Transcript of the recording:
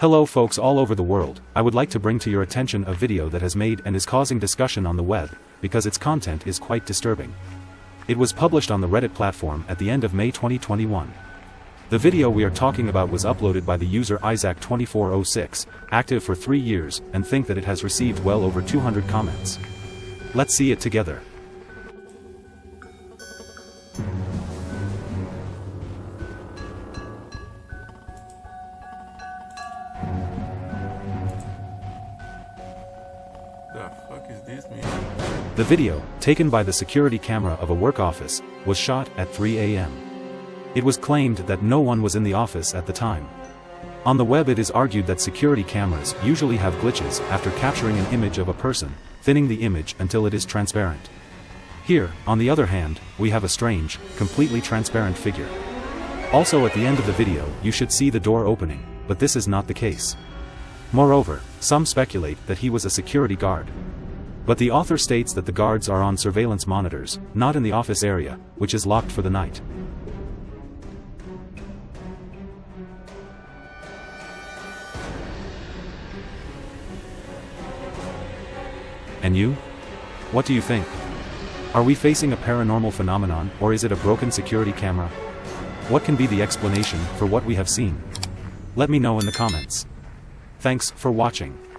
Hello folks all over the world, I would like to bring to your attention a video that has made and is causing discussion on the web, because its content is quite disturbing. It was published on the Reddit platform at the end of May 2021. The video we are talking about was uploaded by the user Isaac2406, active for 3 years, and think that it has received well over 200 comments. Let's see it together. The fuck is this? The video, taken by the security camera of a work office, was shot at 3 a.m. It was claimed that no one was in the office at the time. On the web it is argued that security cameras usually have glitches after capturing an image of a person, thinning the image until it is transparent. Here, on the other hand, we have a strange, completely transparent figure. Also at the end of the video you should see the door opening, but this is not the case. Moreover, some speculate that he was a security guard. But the author states that the guards are on surveillance monitors, not in the office area, which is locked for the night. And you? What do you think? Are we facing a paranormal phenomenon or is it a broken security camera? What can be the explanation for what we have seen? Let me know in the comments. Thanks for watching.